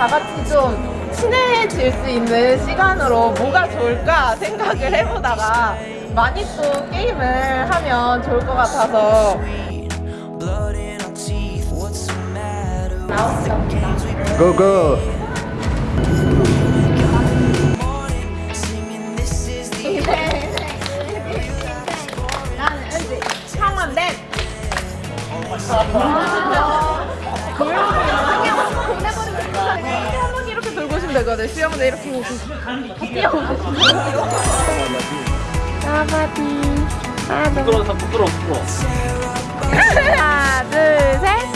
다 같이 좀 친해질 수 있는 시간으로 뭐가 좋을까 생각을 해보다가 많이 또 게임을 하면 좋을 것 같아서 고고 이렇게 돌고 오시면 되거든 수영대 이렇게 오고 다 뛰어오고 까바디 하나 부끄러워 부끄러워 부끄러워 하나 둘셋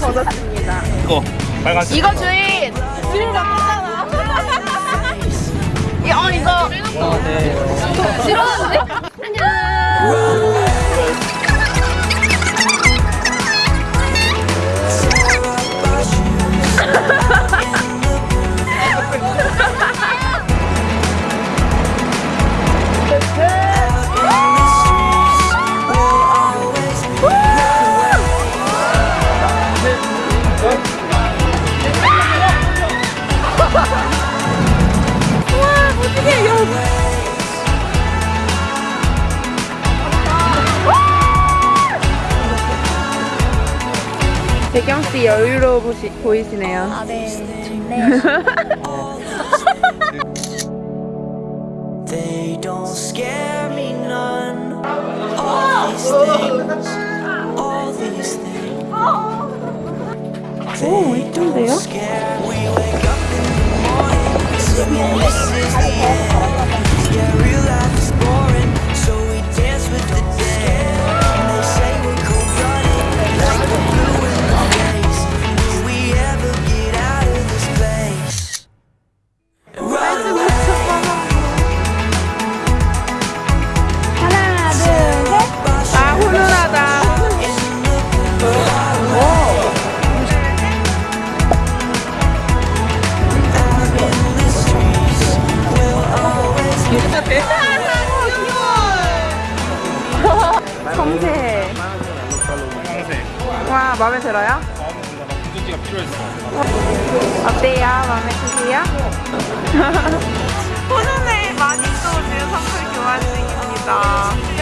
거뒀습니다. 이거 빨간색. 이거 주인 주인 바꿨잖아 배경 씨 여유로워 보시, 보이시네요. 아, 네. They don't scare me none. All these things, all these things. 오, 이쁜데요? Scare. We wake up in the morning, singing this is the end. 와, 마음에 들어요? 구두지가 필요했어 어때요? 마음에 드세요? 훈훈해. 많이 또 지금 선물 교환 중입니다.